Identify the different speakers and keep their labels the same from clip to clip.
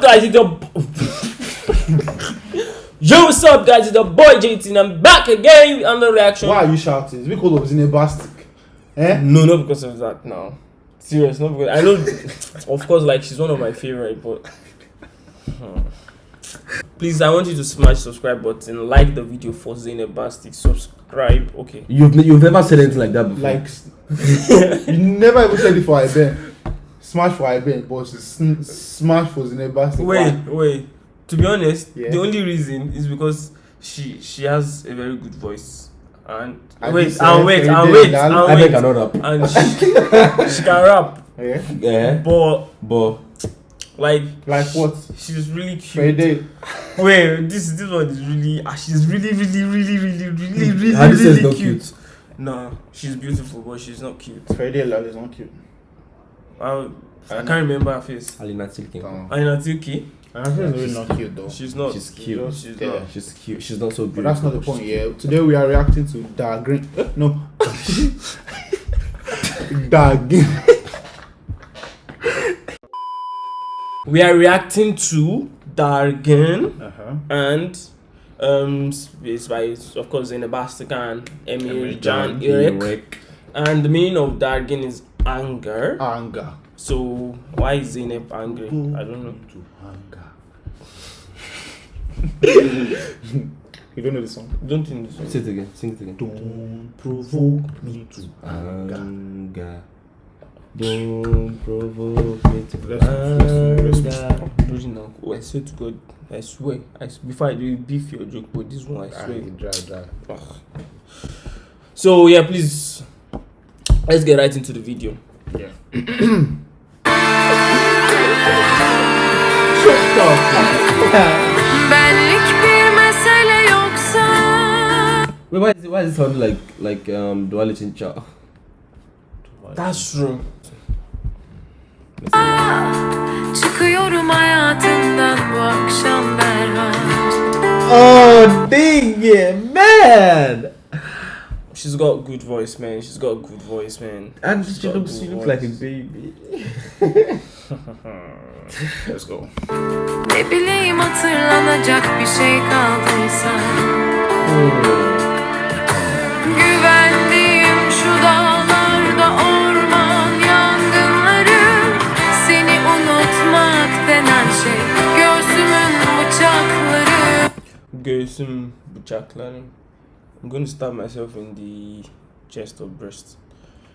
Speaker 1: up, guys? It's your Yo, what's up, guys? It's the boy JT, and I'm back again on the reaction.
Speaker 2: Why are you shouting? It's because of Zinebastic. Eh?
Speaker 1: No, not because of that. No, serious. Not because I know. of course, like she's one of my favorite, but. Hmm. Please, I want you to smash subscribe button, like the video for Zainab Bastic, subscribe. Okay.
Speaker 3: You've you've never said anything like that before.
Speaker 2: Like, you never even said it for Iben. Smash for Iben, but sn- smash for Zinebastic.
Speaker 1: Wait, wait. To be honest,
Speaker 2: Yeah.
Speaker 1: the only reason is because she she has a very good voice. And
Speaker 2: And
Speaker 1: wait,
Speaker 2: this,
Speaker 1: and wait, and wait,
Speaker 2: Gal-
Speaker 1: and
Speaker 3: I beg
Speaker 1: wait,
Speaker 3: cannot rap.
Speaker 1: and she, she can rap,
Speaker 2: Yeah?
Speaker 3: Yeah,
Speaker 1: but
Speaker 3: but
Speaker 1: like
Speaker 2: Like what?
Speaker 1: she's really cute.
Speaker 2: Tale.
Speaker 1: Wait, this this one is really, ah, she's really, really, really, really, really, really,
Speaker 3: How this is
Speaker 1: really cute.
Speaker 3: cute.
Speaker 1: No, she's beautiful, but she's not cute.
Speaker 2: Fairy Tale is not cute.
Speaker 1: I, I can't remember her face.
Speaker 3: Alina Tilking.
Speaker 2: Um,
Speaker 1: Aina Tilki,
Speaker 2: I think it's really not cute though.
Speaker 1: she's not.
Speaker 3: She's cute.
Speaker 2: Just
Speaker 1: She's
Speaker 2: there.
Speaker 1: not.
Speaker 3: She's cute. She's not so
Speaker 2: But that's not the point,
Speaker 3: she's
Speaker 2: yeah. Today we are reacting to Dark Green. No. Dark Green.
Speaker 1: We are reacting to Dargen.
Speaker 2: Uh-huh.
Speaker 1: and um it's by of course Zainab Bastic and Emil
Speaker 2: Emil
Speaker 1: Jan Eric
Speaker 3: Eric.
Speaker 1: and the meaning of Dargen is anger
Speaker 2: Anger.
Speaker 1: so why is Zainab angry I don't know
Speaker 2: To anger. you don't know the song?
Speaker 1: don't think this
Speaker 3: Say it again. Sing it again.
Speaker 2: Don't provoke me to anger.
Speaker 3: Anger. Don't provoke me to
Speaker 2: Let's- let's- let's-
Speaker 3: anger.
Speaker 1: original oh, I swear to God I swear I s- before I do beef your joke but this one I
Speaker 2: Ah,
Speaker 1: swear
Speaker 2: you dry, dry.
Speaker 1: So yeah please let's get right into the video
Speaker 2: Yeah.
Speaker 4: Benlik bir mesele yoksa
Speaker 3: Wait, why is it, why is it sounding like like um Duale Chincha?
Speaker 1: that's true
Speaker 4: Çıkıyorum hayatından bu akşam derhal
Speaker 3: Oh, dang it, man!
Speaker 1: She's got good voice man she's got good voice man
Speaker 3: And
Speaker 1: She's
Speaker 3: she looks, she looks like a baby.
Speaker 2: Let's go.
Speaker 4: Ne bileyim hatırlanacak bir şey kaldıysa Güvendiğim şu dağlarda orman yangınları Seni unutmak denen şey Göğsümün bıçakları
Speaker 1: Göğsüm bıçaklarım. I'm going to stab myself in the chest or breast.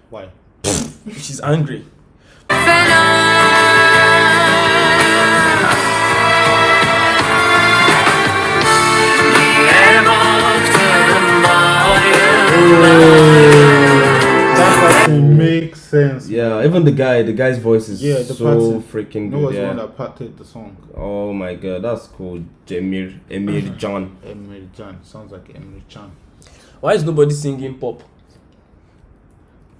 Speaker 2: Why?
Speaker 1: She's angry.
Speaker 4: Fena
Speaker 2: That doesn't make sense.
Speaker 3: Yeah, even the guy, the guy's voice is
Speaker 2: Yeah, the
Speaker 3: so
Speaker 2: pattern.
Speaker 3: freaking
Speaker 2: No
Speaker 3: good.
Speaker 2: was the one
Speaker 3: Yeah.
Speaker 2: that parted the song.
Speaker 3: Oh my god, that's cool. Jamir, Emir John.
Speaker 2: Emily Chan. Sounds like Emily Chan.
Speaker 1: Why is nobody singing pop?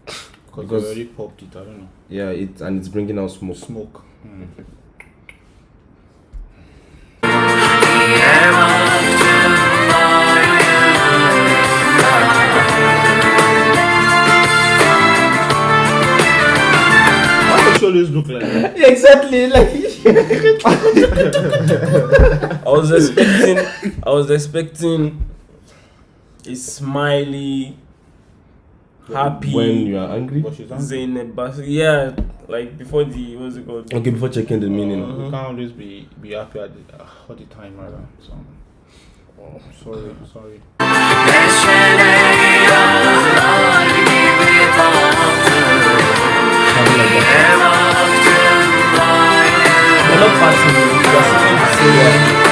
Speaker 2: Because
Speaker 3: Because-
Speaker 2: they already popped it. I don't know.
Speaker 3: Yeah, it and it's bringing out smoke.
Speaker 2: Smoke. Hmm. Why always look like that?
Speaker 3: exactly, like
Speaker 1: I was expecting. I was expecting a smiley, happy.
Speaker 3: when you are angry.
Speaker 2: But she's angry.
Speaker 1: Zainab Yeah, like before the what's it called?
Speaker 3: Okay, before checking the meaning.
Speaker 2: You can't always be be happy at the, uh, all the time, rather. So, oh, sorry, sorry.
Speaker 1: They're not passing. They're singing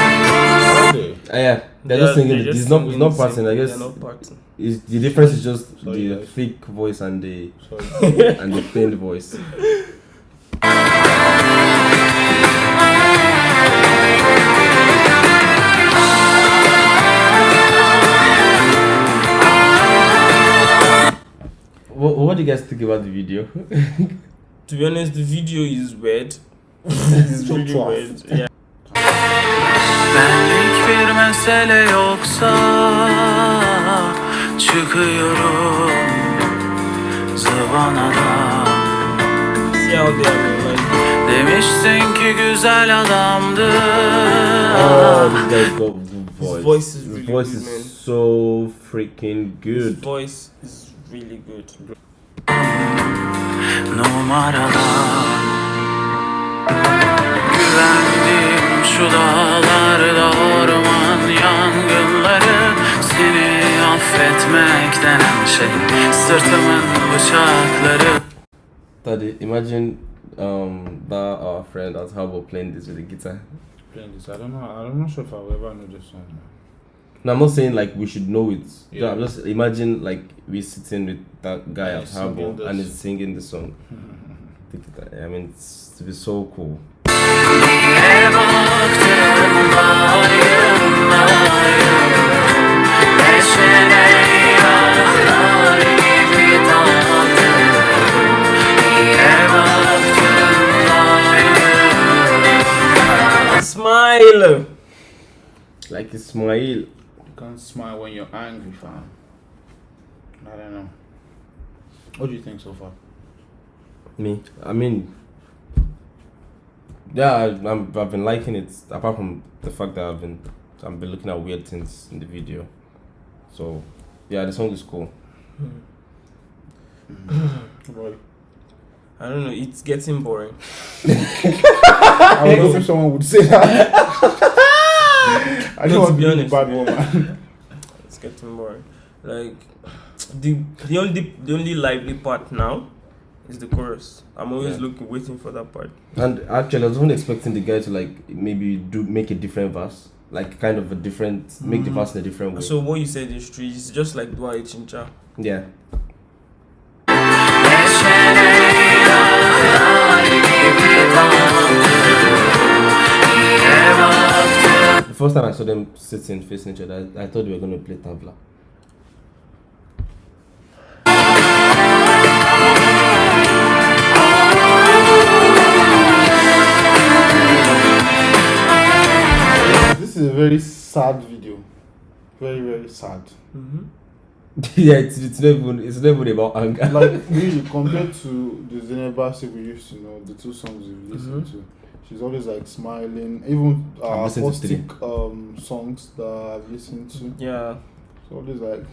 Speaker 1: the same one.
Speaker 2: Okay.
Speaker 3: Ah, yeah, they're just singing.
Speaker 1: they're just
Speaker 3: It's not. It's
Speaker 1: singing
Speaker 3: not
Speaker 1: the same-
Speaker 3: passing. I guess
Speaker 1: They're not passing.
Speaker 3: it's, the difference is just
Speaker 2: Sorry,
Speaker 3: the
Speaker 2: guys.
Speaker 3: fake voice and the
Speaker 2: Sorry.
Speaker 3: and the feigned voice. What, what do you guys think about the video?
Speaker 1: To be honest, the video is weird. it's really
Speaker 2: tough.
Speaker 1: weird. Yeah.
Speaker 5: Bir mesele yoksa çıkıyorum zıvanadan. Demiştin ki güzel adamdı
Speaker 3: Oh, voice.
Speaker 1: His voice is really
Speaker 3: voice
Speaker 1: good,
Speaker 3: is
Speaker 1: man.
Speaker 3: so freaking
Speaker 1: His
Speaker 3: good.
Speaker 1: voice is really good.
Speaker 5: numaralar Güvendim şu dağlarda orman yangınları Seni affetmek denen şey Sırtımın bıçakları
Speaker 3: Daddy, imagine um that our friend at Harbour playing this with a guitar.
Speaker 2: Playing this, I don't know. I'm not sure if I'll ever know this song.
Speaker 3: No, I'm not saying like we should know it.
Speaker 2: Yeah.
Speaker 3: I'm just imagine like we sitting with that guy
Speaker 2: And
Speaker 3: at
Speaker 2: he's singing
Speaker 3: and he's singing the song. Think of that. I mean, it's to be so cool.
Speaker 1: Smile.
Speaker 3: Like Ismail.
Speaker 2: You can't smile when you're angry, fam. I don't know. What do you think so far?
Speaker 3: Me, I mean, yeah, I, I'm, I've been liking it. Apart from the fact that I've been, I've been looking at weird things in the video. So, yeah, the song is cool. Mm.
Speaker 2: Boy,
Speaker 1: I don't know. It's getting boring.
Speaker 2: I was hoping someone would say that. I don't
Speaker 1: to
Speaker 2: want to be
Speaker 1: honest,
Speaker 2: bad
Speaker 1: man.
Speaker 2: woman.
Speaker 1: It's getting boring. Like the the only the only lively part now is the chorus. I'm always
Speaker 3: Yeah.
Speaker 1: looking, waiting for that part.
Speaker 3: And actually, I was even expecting the guy to like maybe do make a different verse, like kind of a different, make the
Speaker 1: Mm.
Speaker 3: verse in a different way.
Speaker 1: So what you said is true. It's just like Dua Chincha.
Speaker 3: yeah, first time I saw them sitting facing each other, I, I thought they were gonna play tabla.
Speaker 2: This is a very sad video. Very, very sad.
Speaker 1: Mm-hmm.
Speaker 3: yeah, it's, it's not even it's not even about anger.
Speaker 2: Like, really, compared to the Zenebasi we used to know, the two songs we listened
Speaker 1: Mhm.
Speaker 2: to, she's always like smiling. Even uh,
Speaker 3: I've listened to
Speaker 2: acoustic um, songs that I've listened to,
Speaker 1: Yeah.
Speaker 2: she's always like,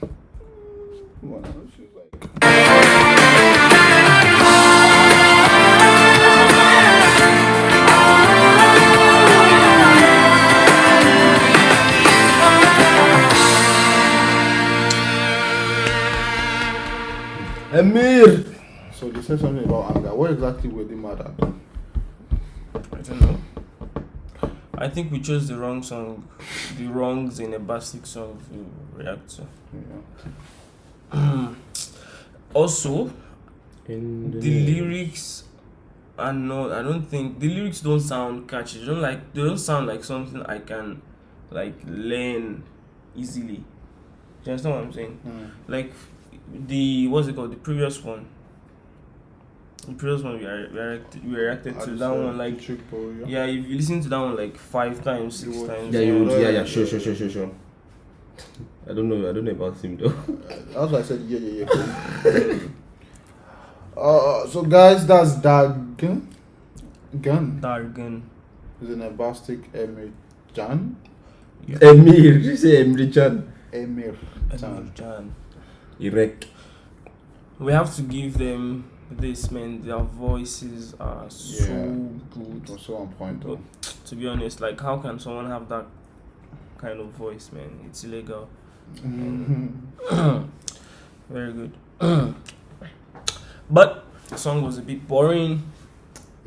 Speaker 2: wow, she's like,
Speaker 3: Amir.
Speaker 2: so they said something about anger. What exactly were they mad at?
Speaker 1: I don't know. I think we chose the wrong song, the wrong Zenebastic song to react to.
Speaker 2: Yeah.
Speaker 1: also,
Speaker 3: In
Speaker 1: the lyrics are not. I don't think the lyrics don't sound catchy. They don't like. They don't sound like something I can, like, learn easily. Do you understand what I'm saying?
Speaker 2: Mm.
Speaker 1: Like the what's it called? The previous one. The previous one we are- we reacted, we reacted to that one like
Speaker 2: Trick Boy, yeah.
Speaker 1: yeah. If you listen to that one like five times, six
Speaker 2: You
Speaker 1: times,
Speaker 3: Yeah, you would.
Speaker 2: Yeah,
Speaker 3: Yeah, yeah,
Speaker 2: yeah,
Speaker 3: sure, sure, sure, sure, sure. I don't know. I don't know about him though.
Speaker 2: That's why I said yeah, yeah, yeah. uh, so guys, that's that gun. Gun
Speaker 1: Dargan.
Speaker 2: is an Abastic Emir Jan.
Speaker 3: Emir, you say Emir Chan.
Speaker 2: Emir
Speaker 1: Emir
Speaker 2: Jan.
Speaker 1: Jan.
Speaker 3: Irek.
Speaker 1: We have to give them this man. Their voices are so
Speaker 2: Yeah.
Speaker 1: good.
Speaker 2: It was so on point though.
Speaker 1: To be honest, like how can someone have that kind of voice, man? It's illegal. Very good. but the song was a bit boring.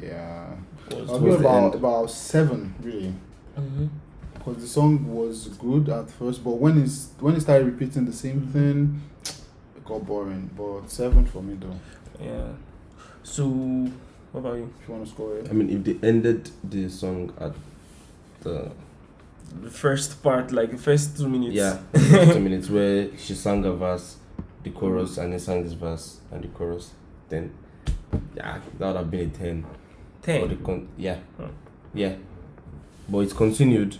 Speaker 2: yeah.
Speaker 1: Was
Speaker 2: I'll
Speaker 3: Towards
Speaker 2: give
Speaker 3: the
Speaker 2: about about seven really.
Speaker 1: Mhm.
Speaker 2: Because the song was good at first, but when it's when it started repeating the same thing, it got boring. But seven for me though.
Speaker 1: Yeah. So, what about you?
Speaker 2: If you want to score it,
Speaker 3: I mean, if they ended the song at the
Speaker 1: The first part, like the first two minutes.
Speaker 3: yeah two minutes where she sang a verse, the chorus, and then sang this verse and the chorus, then yeah, that would have been a ten. But the
Speaker 1: Ten.
Speaker 3: con- yeah,
Speaker 1: Huh.
Speaker 3: yeah, but it's continued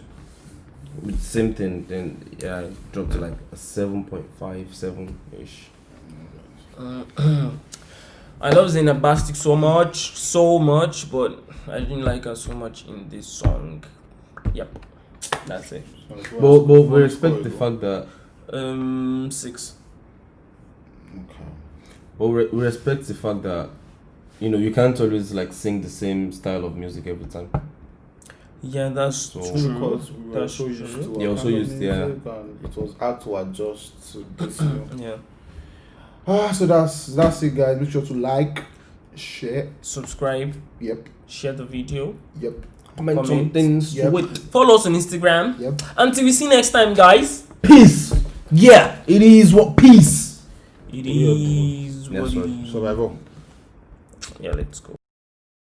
Speaker 3: with the same thing. Then yeah, it dropped to like a seven point five, seven ish.
Speaker 1: Uh, I love Zaina Bastic so much, so much, but I didn't like her so much in this song. Yep, that's it.
Speaker 2: So
Speaker 3: But, but we respect the fact that
Speaker 1: Um, six.
Speaker 2: Okay.
Speaker 3: but we, we respect the fact that you know you can't always like sing the same style of music every time.
Speaker 1: Yeah, that's
Speaker 3: So-
Speaker 1: true.
Speaker 2: Because we were
Speaker 1: That's
Speaker 2: so
Speaker 1: true.
Speaker 2: used to
Speaker 3: Yeah, also used, yeah.
Speaker 2: and it was hard to adjust to this.
Speaker 1: Yeah.
Speaker 2: Ah, so that's that's it, guys. Make sure to like, share.
Speaker 1: Subscribe,
Speaker 2: Yep,
Speaker 1: share the video,
Speaker 2: yep,
Speaker 3: Comment
Speaker 1: Comment.
Speaker 3: something
Speaker 2: Yep.
Speaker 3: sweet.
Speaker 1: follow us on Instagram.
Speaker 2: yep.
Speaker 1: Until we see next time, guys.
Speaker 3: Peace. Yeah, it is what peace.
Speaker 1: It
Speaker 3: Yeah,
Speaker 1: is
Speaker 3: Yeah,
Speaker 1: what
Speaker 3: sorry.
Speaker 1: is.
Speaker 2: Survival.
Speaker 1: Yeah, let's go.